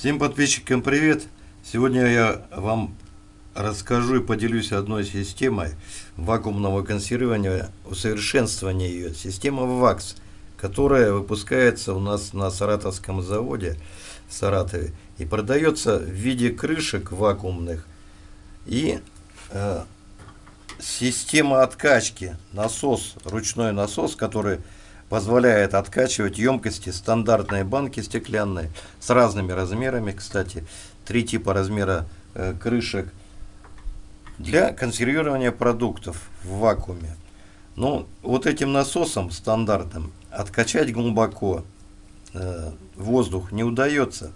Всем подписчикам привет! Сегодня я вам расскажу и поделюсь одной системой вакуумного консервирования, усовершенствования ее. Система ВАКС, которая выпускается у нас на Саратовском заводе в Саратове и продается в виде крышек вакуумных и э, система откачки, насос, ручной насос, который позволяет откачивать емкости стандартные банки стеклянные с разными размерами, кстати, три типа размера э, крышек для консервирования продуктов в вакууме. Ну, вот этим насосом стандартным откачать глубоко э, воздух не удается,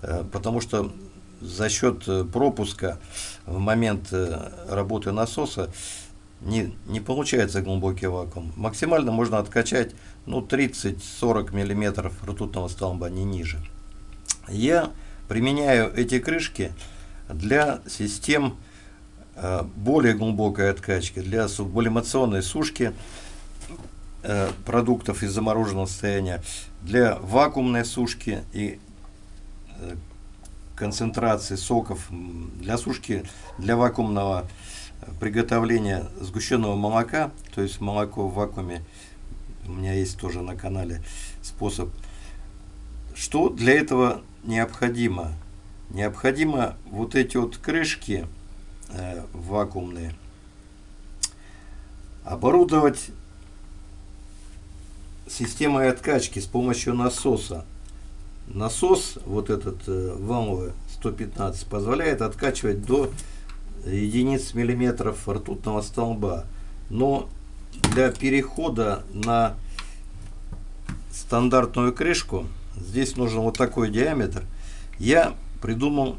э, потому что за счет э, пропуска в момент э, работы насоса не, не получается глубокий вакуум. Максимально можно откачать ну, 30-40 мм ртутного столба, не ниже. Я применяю эти крышки для систем э, более глубокой откачки, для сублимационной сушки э, продуктов из замороженного состояния, для вакуумной сушки и э, концентрации соков, для сушки, для вакуумного приготовления сгущенного молока, то есть молоко в вакууме, у меня есть тоже на канале способ. Что для этого необходимо? Необходимо вот эти вот крышки э, вакуумные оборудовать системой откачки с помощью насоса. Насос, вот этот э, валовый 115, позволяет откачивать до единиц миллиметров ртутного столба. Но для перехода на стандартную крышку, здесь нужен вот такой диаметр, я придумал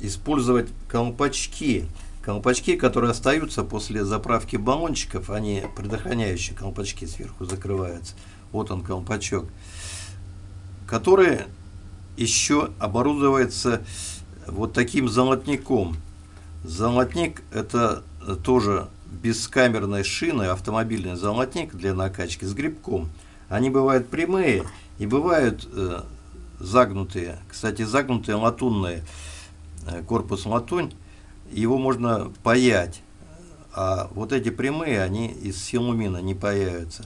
использовать колпачки. Колпачки, которые остаются после заправки баллончиков, они предохраняющие колпачки сверху закрываются. Вот он колпачок. Который еще оборудуется вот таким золотником. Золотник это тоже бескамерной шины, автомобильный золотник для накачки с грибком. Они бывают прямые и бывают э, загнутые. Кстати, загнутые латунные, э, корпус латунь, его можно паять. А вот эти прямые, они из силумина не паяются.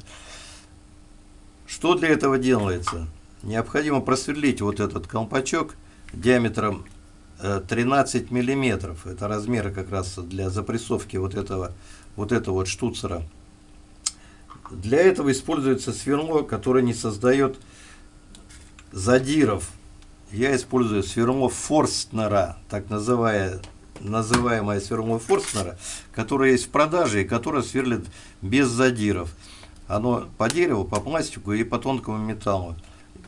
Что для этого делается? Необходимо просверлить вот этот колпачок диаметром 13 миллиметров. Это размер как раз для запрессовки вот этого вот этого вот штуцера. Для этого используется сверло, которое не создает задиров. Я использую сверло Форстнера, так называемое, называемое сверло Форстнера, которое есть в продаже и которое сверлит без задиров. Оно по дереву, по пластику и по тонкому металлу.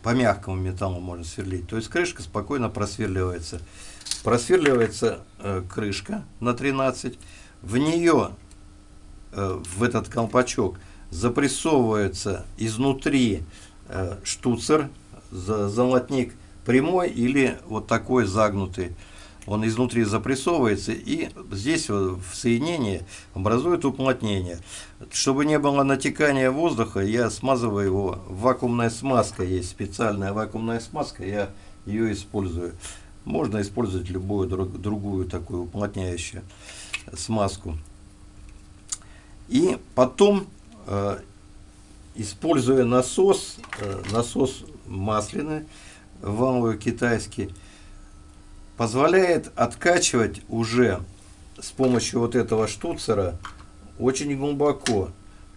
По мягкому металлу можно сверлить. То есть крышка спокойно просверливается. Просверливается э, крышка на 13. В нее, э, в этот колпачок, запрессовывается изнутри э, штуцер, золотник прямой или вот такой загнутый. Он изнутри запрессовывается и здесь в соединении образует уплотнение. Чтобы не было натекания воздуха, я смазываю его вакуумной смазкой. Есть специальная вакуумная смазка, я ее использую. Можно использовать любую другую такую уплотняющую смазку. И потом, э, используя насос, э, насос масляный, валовый китайский, позволяет откачивать уже с помощью вот этого штуцера очень глубоко.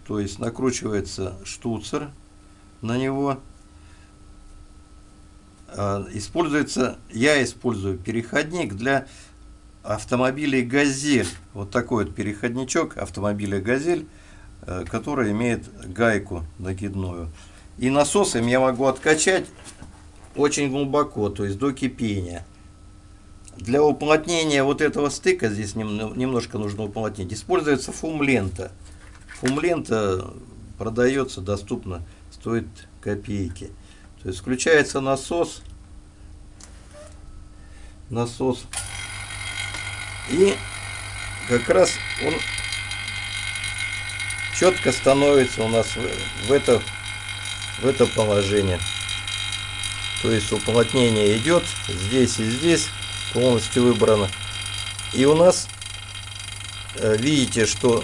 То есть накручивается штуцер на него, а, используется, я использую переходник для автомобилей «Газель». Вот такой вот переходничок автомобиля «Газель», э, который имеет гайку накидную. И насосом я могу откачать очень глубоко, то есть до кипения. Для уплотнения вот этого стыка, здесь немножко нужно уплотнить, используется фум-лента. Фум-лента продается, доступно, стоит копейки. То есть включается насос, насос, и как раз он четко становится у нас в, в, это, в это положение. То есть уплотнение идет здесь и здесь полностью выбрано. И у нас э, видите, что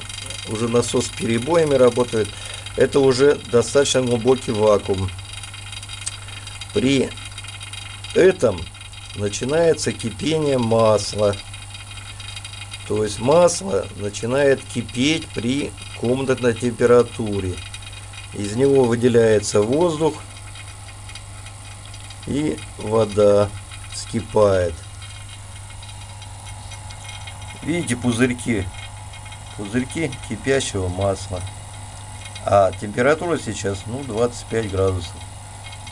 уже насос с перебоями работает. Это уже достаточно глубокий вакуум. При этом начинается кипение масла. То есть масло начинает кипеть при комнатной температуре. Из него выделяется воздух и вода вскипает. Видите пузырьки? Пузырьки кипящего масла. А температура сейчас ну 25 градусов.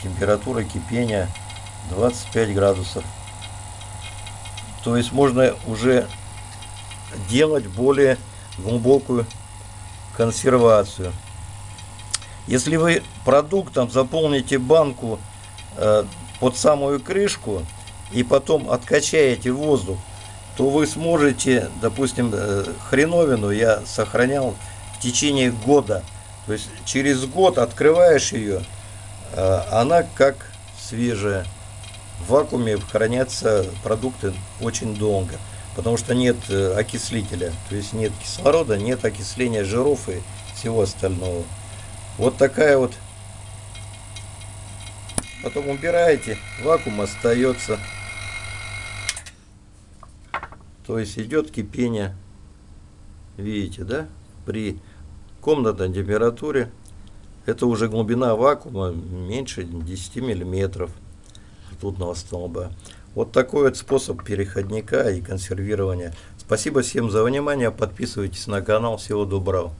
Температура кипения 25 градусов. То есть можно уже делать более глубокую консервацию. Если вы продуктом заполните банку э, под самую крышку и потом откачаете воздух, то вы сможете, допустим, э, хреновину я сохранял в течение года. То есть через год открываешь ее, э, она как свежая. В вакууме хранятся продукты очень долго, потому что нет э, окислителя, то есть нет кислорода, нет окисления жиров и всего остального. Вот такая вот. Потом убираете, вакуум остается. То есть идет кипение. Видите, да? При комнатной температуре. Это уже глубина вакуума меньше 10 миллиметров ртутного столба. Вот такой вот способ переходника и консервирования. Спасибо всем за внимание. Подписывайтесь на канал. Всего доброго.